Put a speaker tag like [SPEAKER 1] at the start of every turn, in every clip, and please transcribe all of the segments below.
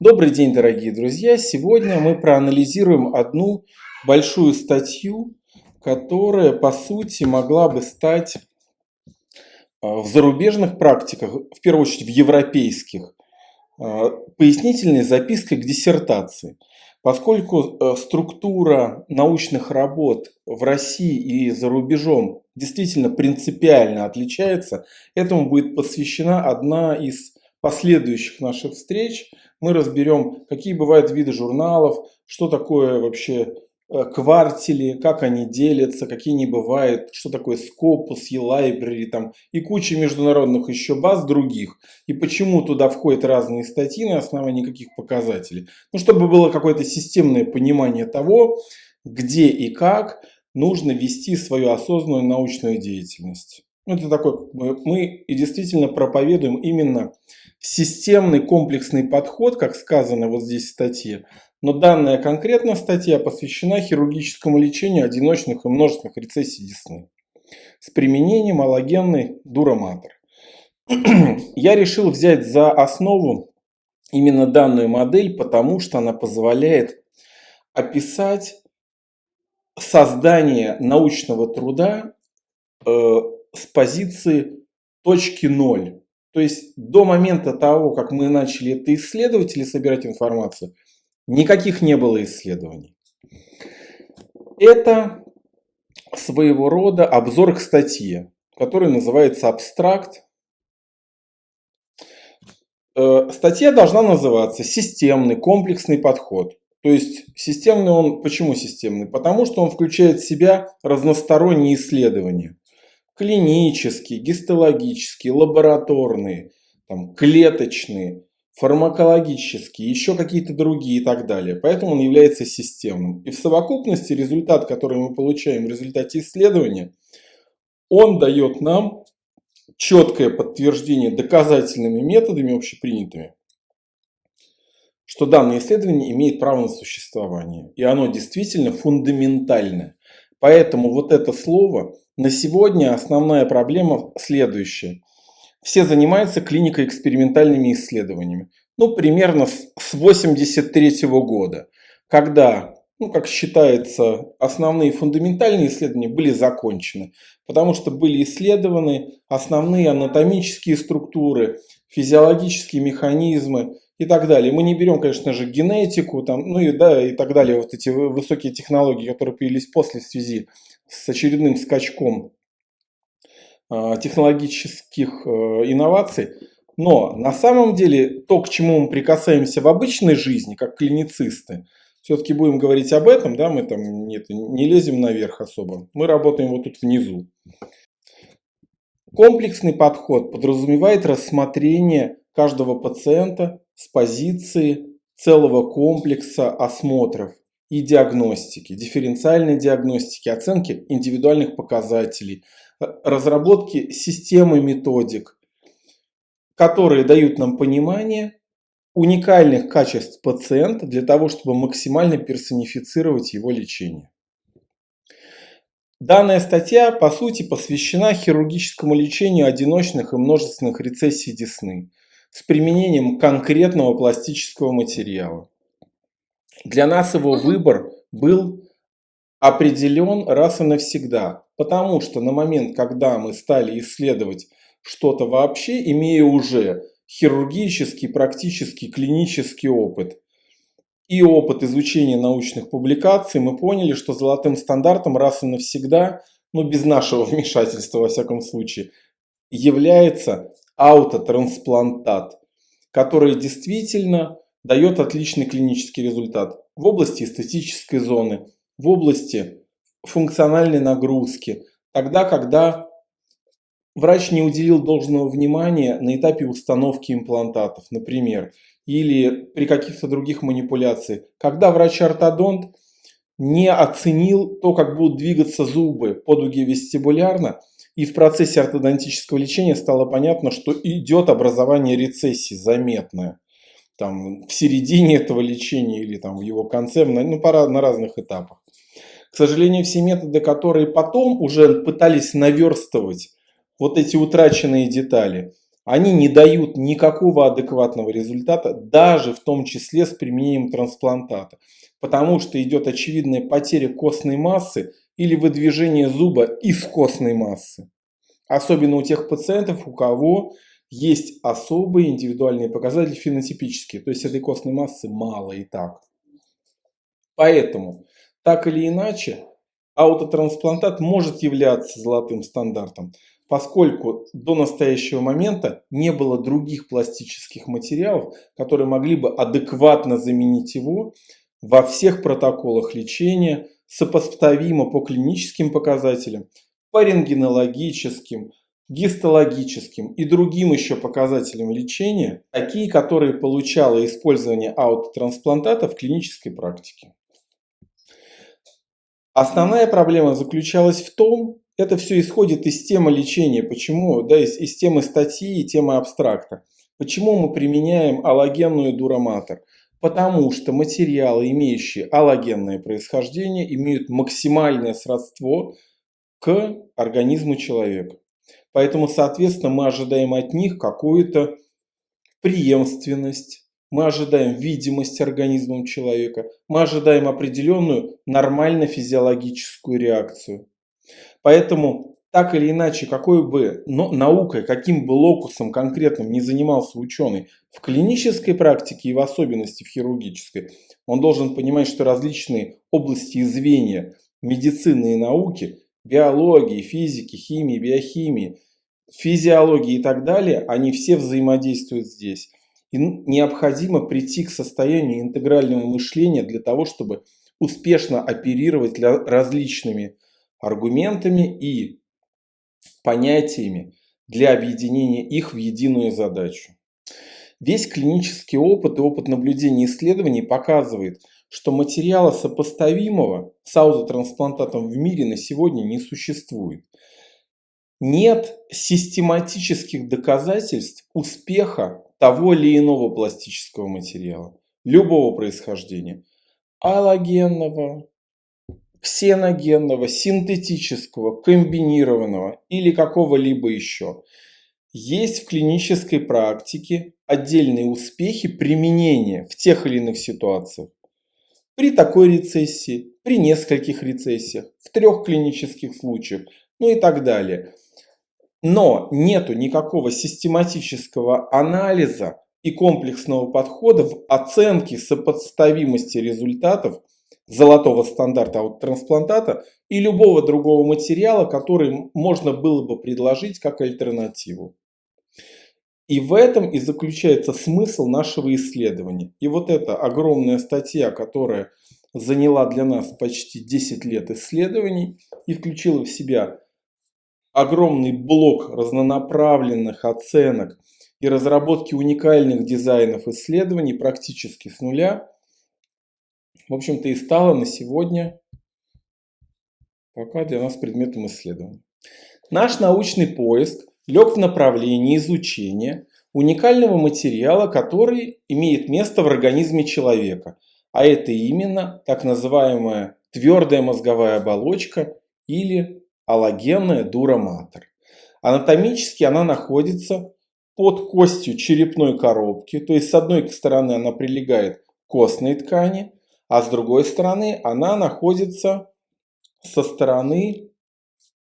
[SPEAKER 1] Добрый день, дорогие друзья! Сегодня мы проанализируем одну большую статью, которая, по сути, могла бы стать а, в зарубежных практиках, в первую очередь в европейских, а, пояснительной запиской к диссертации. Поскольку э, структура научных работ в России и за рубежом действительно принципиально отличается, этому будет посвящена одна из последующих наших встреч – мы разберем, какие бывают виды журналов, что такое вообще э, квартили, как они делятся, какие не бывают, что такое Scopus, e-library там, и куча международных еще баз других. И почему туда входят разные статьи на основании каких показателей. Ну, чтобы было какое-то системное понимание того, где и как нужно вести свою осознанную научную деятельность. Это такой, мы и действительно проповедуем именно системный комплексный подход, как сказано вот здесь в статье, но данная конкретная статья посвящена хирургическому лечению одиночных и множественных рецессий десны с применением аллогенной дуроматор. Я решил взять за основу именно данную модель, потому что она позволяет описать создание научного труда э, с позиции точки ноль. То есть до момента того, как мы начали это исследовать или собирать информацию, никаких не было исследований. Это своего рода обзор к статье, который называется «Абстракт». Э, статья должна называться «Системный комплексный подход». То есть системный он, почему системный? Потому что он включает в себя разносторонние исследования клинические, гистологические, лабораторные, там, клеточные, фармакологические, еще какие-то другие и так далее. Поэтому он является системным. И в совокупности результат, который мы получаем в результате исследования, он дает нам четкое подтверждение доказательными методами общепринятыми, что данное исследование имеет право на существование. И оно действительно фундаментальное. Поэтому вот это слово на сегодня основная проблема следующая. Все занимаются клинико-экспериментальными исследованиями. Ну, примерно с 83 года, когда, ну, как считается, основные фундаментальные исследования были закончены. Потому что были исследованы основные анатомические структуры, физиологические механизмы и так далее. Мы не берем, конечно же, генетику, там, ну и, да, и так далее, вот эти высокие технологии, которые появились после в связи с очередным скачком а, технологических э, инноваций. Но на самом деле то, к чему мы прикасаемся в обычной жизни, как клиницисты, все-таки будем говорить об этом, да, мы там нет, не лезем наверх особо, мы работаем вот тут внизу. Комплексный подход подразумевает рассмотрение каждого пациента с позиции целого комплекса осмотров и диагностики, дифференциальной диагностики, оценки индивидуальных показателей, э, разработки системы методик, которые дают нам понимание уникальных качеств пациента для того, чтобы максимально персонифицировать его лечение. Данная статья, по сути, посвящена хирургическому лечению одиночных и множественных рецессий десны с применением конкретного пластического материала. Для нас его выбор был определен раз и навсегда, потому что на момент, когда мы стали исследовать что-то вообще, имея уже хирургический, практический, клинический опыт и опыт изучения научных публикаций, мы поняли, что золотым стандартом раз и навсегда, ну без нашего вмешательства во всяком случае, является аутотрансплантат, который действительно дает отличный клинический результат в области эстетической зоны, в области функциональной нагрузки, тогда, когда врач не уделил должного внимания на этапе установки имплантатов, например, или при каких-то других манипуляциях, когда врач-ортодонт не оценил то, как будут двигаться зубы по дуге вестибулярно, и в процессе ортодонтического лечения стало понятно, что идет образование рецессии заметное там, в середине этого лечения или там, в его конце, ну, пора на разных этапах. К сожалению, все методы, которые потом уже пытались наверстывать вот эти утраченные детали, они не дают никакого адекватного результата, даже в том числе с применением трансплантата. Потому что идет очевидная потеря костной массы или выдвижение зуба из костной массы. Особенно у тех пациентов, у кого есть особые индивидуальные показатели фенотипические. То есть этой костной массы мало и так. Поэтому, так или иначе, аутотрансплантат может являться золотым стандартом поскольку до настоящего момента не было других пластических материалов, которые могли бы адекватно заменить его во всех протоколах лечения, сопоставимо по клиническим показателям, по рентгенологическим, гистологическим и другим еще показателям лечения, такие, которые получало использование аутотрансплантата в клинической практике. Основная проблема заключалась в том, это все исходит из темы лечения. Почему? Да, из, из темы статьи и темы абстракта. Почему мы применяем аллогенную дураматор? Потому что материалы, имеющие аллогенное происхождение, имеют максимальное сродство к организму человека. Поэтому, соответственно, мы ожидаем от них какую-то преемственность, мы ожидаем видимость организмом человека, мы ожидаем определенную нормально-физиологическую реакцию. Поэтому так или иначе, какой бы наукой, каким бы локусом конкретным не занимался ученый в клинической практике и в особенности в хирургической, он должен понимать, что различные области и звенья медицины и науки, биологии, физики, химии, биохимии, физиологии и так далее, они все взаимодействуют здесь. И необходимо прийти к состоянию интегрального мышления для того, чтобы успешно оперировать различными аргументами и понятиями для объединения их в единую задачу. Весь клинический опыт и опыт наблюдения исследований показывает, что материала сопоставимого с аутотрансплантатом в мире на сегодня не существует. Нет систематических доказательств успеха того или иного пластического материала, любого происхождения, аллогенного, ксеногенного, синтетического, комбинированного или какого-либо еще. Есть в клинической практике отдельные успехи применения в тех или иных ситуациях. При такой рецессии, при нескольких рецессиях, в трех клинических случаях, ну и так далее. Но нету никакого систематического анализа и комплексного подхода в оценке сопоставимости результатов золотого стандарта от трансплантата и любого другого материала, который можно было бы предложить как альтернативу. И в этом и заключается смысл нашего исследования. И вот эта огромная статья, которая заняла для нас почти 10 лет исследований и включила в себя огромный блок разнонаправленных оценок и разработки уникальных дизайнов исследований практически с нуля – в общем-то, и стала на сегодня пока для нас предметом исследования. Наш научный поиск лег в направлении изучения уникального материала, который имеет место в организме человека, а это именно так называемая твердая мозговая оболочка или аллогенная дураматор. Анатомически она находится под костью черепной коробки, то есть с одной стороны она прилегает к костной ткани, а с другой стороны она находится со стороны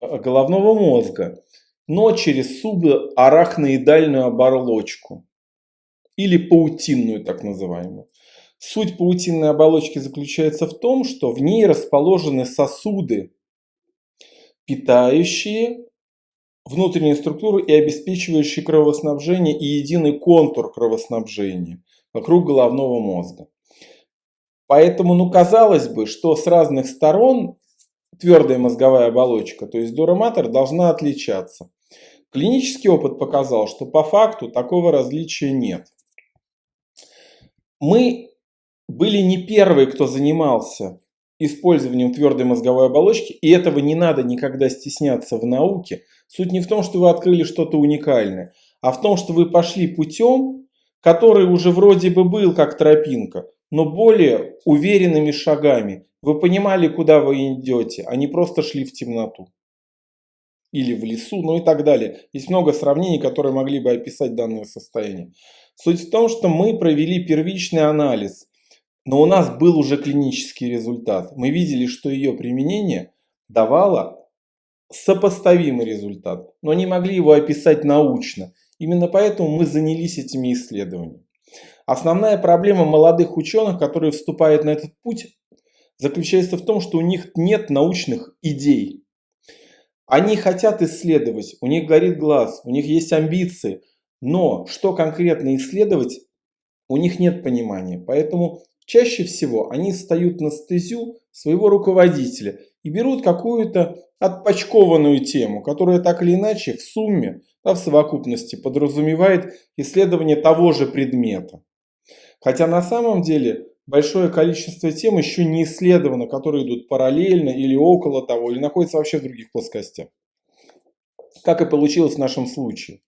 [SPEAKER 1] э, головного мозга, но через субарахноидальную оболочку или паутинную так называемую. Суть паутинной оболочки заключается в том, что в ней расположены сосуды, питающие внутреннюю структуру и обеспечивающие кровоснабжение и единый контур кровоснабжения вокруг головного мозга. Поэтому, ну, казалось бы, что с разных сторон твердая мозговая оболочка, то есть дураматор, должна отличаться. Клинический опыт показал, что по факту такого различия нет. Мы были не первые, кто занимался использованием твердой мозговой оболочки, и этого не надо никогда стесняться в науке. Суть не в том, что вы открыли что-то уникальное, а в том, что вы пошли путем, который уже вроде бы был как тропинка, но более уверенными шагами. Вы понимали, куда вы идете, а не просто шли в темноту. или в лесу, ну и так далее. Есть много сравнений, которые могли бы описать данное состояние. Суть в том, что мы провели первичный анализ, но у нас был уже клинический результат. Мы видели, что ее применение давало сопоставимый результат, но не могли его описать научно. Именно поэтому мы занялись этими исследованиями. Основная проблема молодых ученых, которые вступают на этот путь, заключается в том, что у них нет научных идей. Они хотят исследовать, у них горит глаз, у них есть амбиции, но что конкретно исследовать, у них нет понимания. Поэтому чаще всего они встают на стезю своего руководителя и берут какую-то отпочкованную тему, которая так или иначе в сумме, да, в совокупности подразумевает исследование того же предмета. Хотя на самом деле большое количество тем еще не исследовано, которые идут параллельно или около того, или находятся вообще в других плоскостях. Как и получилось в нашем случае.